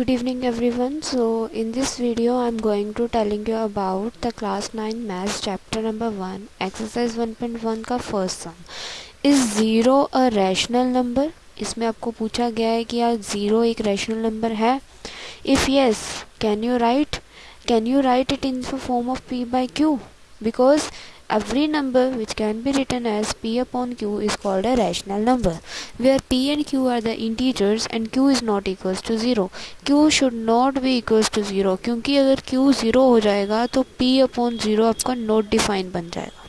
good evening everyone so in this video i'm going to telling you about the class 9 maths chapter number 1 exercise 1.1 का first sum is zero a rational number इसमें आपको पूछा गया है कि यार zero एक रैशनल नंबर है if yes can you write can you write it in form of P by Q because every number which can be written as p upon q is called a rational number where p and q are the integers and q is not equals to zero q should not be equals to zero क्योंकि अगर q zero हो जाएगा तो p upon zero आपका note define बन जाएगा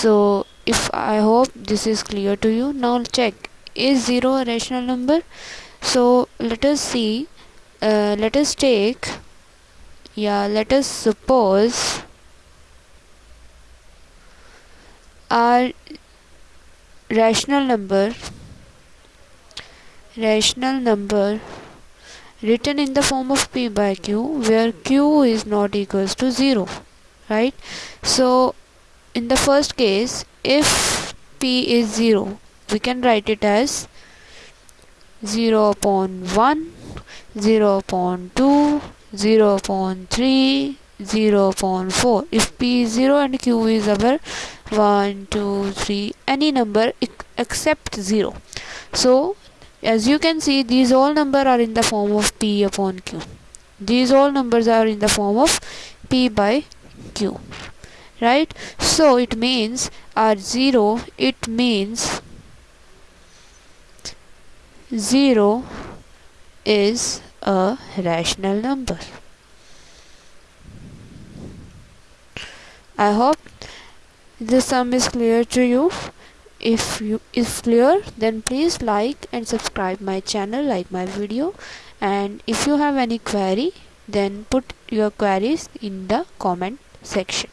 so if I hope this is clear to you now check is zero a rational number so let us see uh, let us take yeah let us suppose are rational number rational number written in the form of p by q where q is not equals to 0 right? So in the first case if p is 0 we can write it as 0 upon 1 0 upon 2 0 upon 3 0 upon 4 if p is 0 and q is our 1 2 3 any number except 0 so as you can see these all number are in the form of p upon q. These all numbers are in the form of p by q right? So it means r 0 it means 0 is a rational number I hope this sum is clear to you. If you is clear then please like and subscribe my channel like my video. And if you have any query then put your queries in the comment section